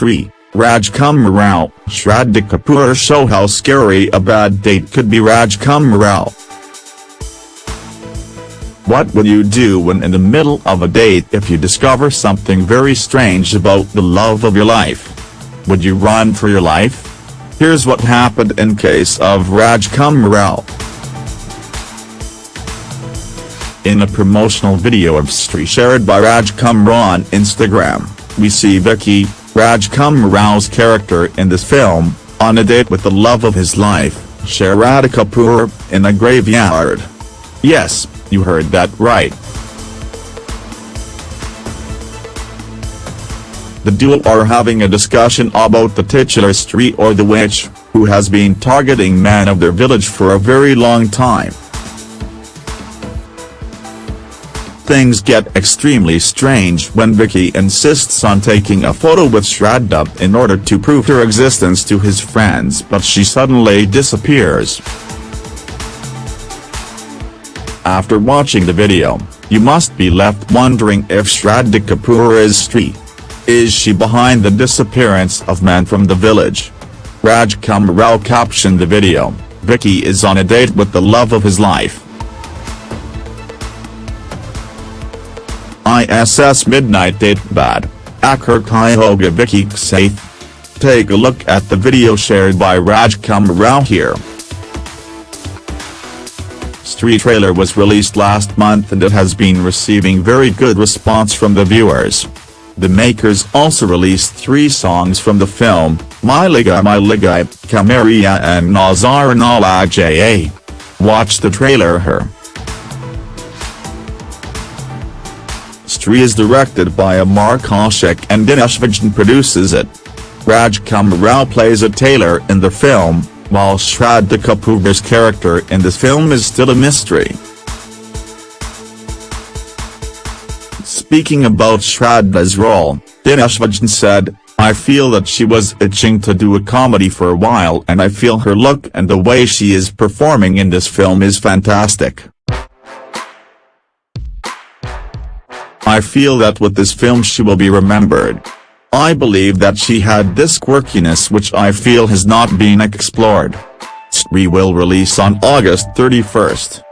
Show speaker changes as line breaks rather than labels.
Stree, Rajkumar Rao, Shraddha Kapoor show how scary a bad date could be Rajkumar Rao. What would you do when in the middle of a date if you discover something very strange about the love of your life? Would you run for your life? Here's what happened in case of Rajkumar Rao. In a promotional video of Stree shared by Rajkumar on Instagram, we see Vicky, Rajkumar Rao's character in this film, on a date with the love of his life, Shraddha Kapoor, in a graveyard. Yes, you heard that right. The duo are having a discussion about the titular Stree or the witch, who has been targeting men of their village for a very long time. Things get extremely strange when Vicky insists on taking a photo with Shraddha in order to prove her existence to his friends but she suddenly disappears. After watching the video, you must be left wondering if Shraddha Kapoor is Stree. Is she behind the disappearance of men from the village? Rajkumar Rao captioned the video, Vicky is on a date with the love of his life. ISS Midnight Date Bad, Akhir Kai Hoga Vicky Safe. Take a look at the video shared by Rajkumar Rao here. Stree trailer was released last month and it has been receiving very good response from the viewers. The makers also released three songs from the film, Milegi Milegi, Kamaria and Nazar Nala. Watch the trailer here. Stree is directed by Amar Kaushik and Dinesh Vijan produces it. Rajkumar Rao plays a tailor in the film, while Shraddha Kapoor's character in this film is still a mystery. Speaking about Shraddha's role, Dinesh Vijan said, I feel that she was itching to do a comedy for a while and I feel her look and the way she is performing in this film is fantastic. I feel that with this film she will be remembered. I believe that she had this quirkiness which I feel has not been explored. Stree will release on August 31st.